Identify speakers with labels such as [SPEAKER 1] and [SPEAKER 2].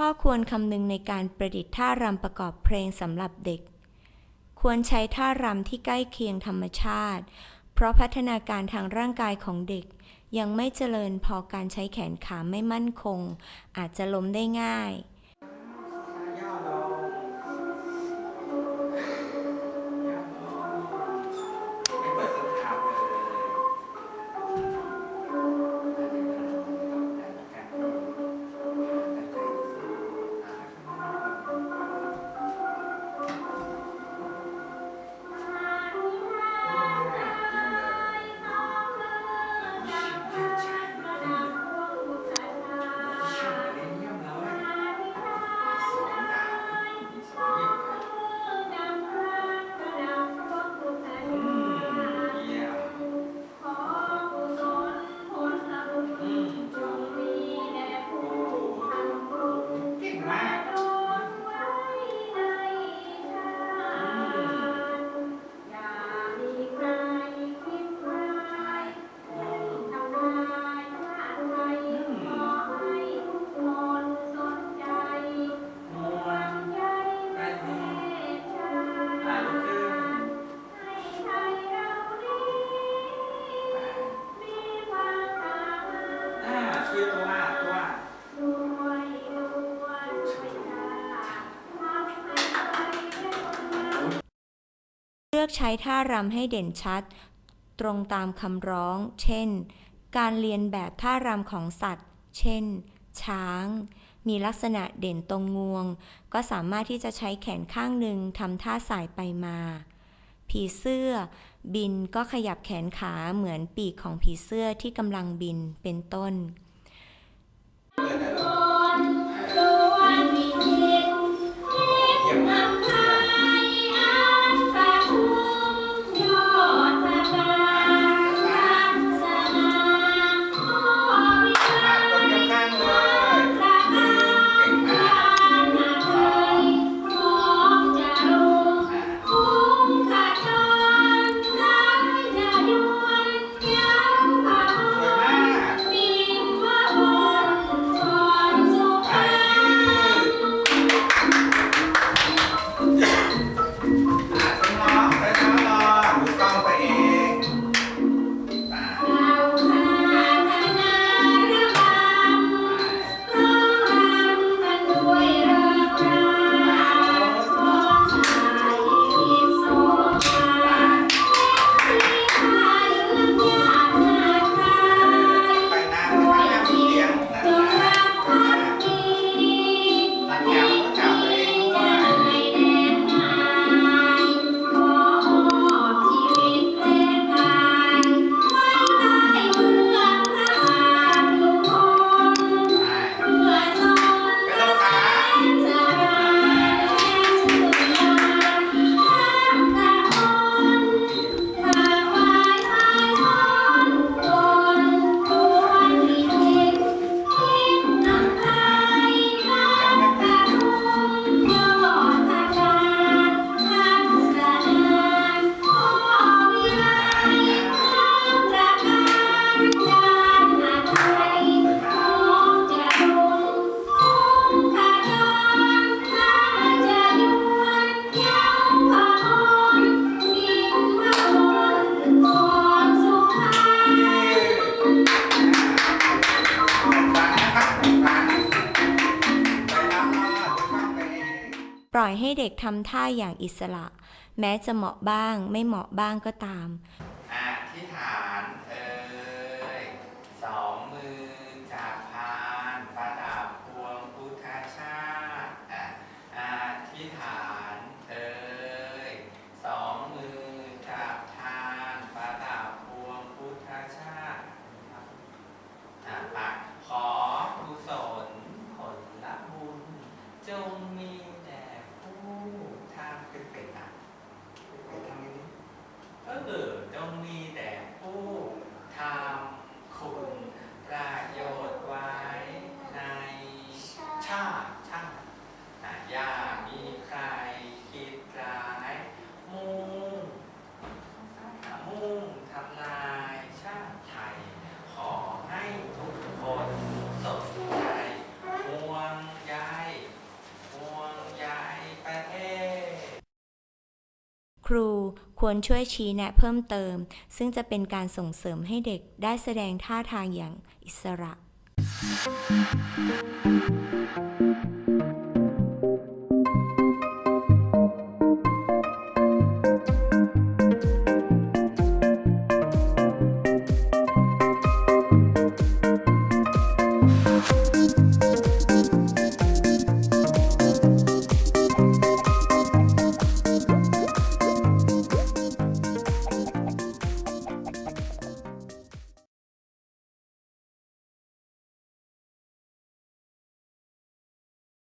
[SPEAKER 1] ข้อควรคำนึงในการประดิษฐ์ท่ารำประกอบเพลงสำหรับเด็ก ควรใช้ท่ารำที่ใกล้เคียงธรรมชาติ เพราะพัฒนาการทางร่างกายของเด็ก ยังไม่เจริญพอการใช้แขนขาไม่มั่นคง อาจจะล้มได้ง่าย
[SPEAKER 2] อก
[SPEAKER 1] ใช้ท่ารำให้เด่นชัด ตรงตามคำร้อง เช่น การเรียนแบบท่ารำของสัตว์ เช่น ช้าง มีลักษณะเด่นตรงงวง ก็สามารถที่จะใช้แขนข้างหนึ่งทำท่าสายไปมา ผีเสื้อ บินก็ขยับแขนขาเหมือนปีกของผีเสื้อที่กำลังบินเป็นต้น ล่อยให้เด็กทำท่าอย่างอิสระ แม้จะเหมาะบ้าง ไม่เหมาะบ้างก็ตาม
[SPEAKER 2] อะที่ฐานเอ่ยสองมือจับพานประดับพวงพุทธชาติอะอะที่ฐานเอ่ยสองมือจับพานประดับพวงพุทธชาติอะปากขอกุศลผลบุญจงมีแด่ผู้
[SPEAKER 3] ครูควรช่วยชี้แนะเพิ่มเติม ซึ่งจะเป็นการส่งเสริมให้เด็กได้แสดงท่าทางอย่างอิสระ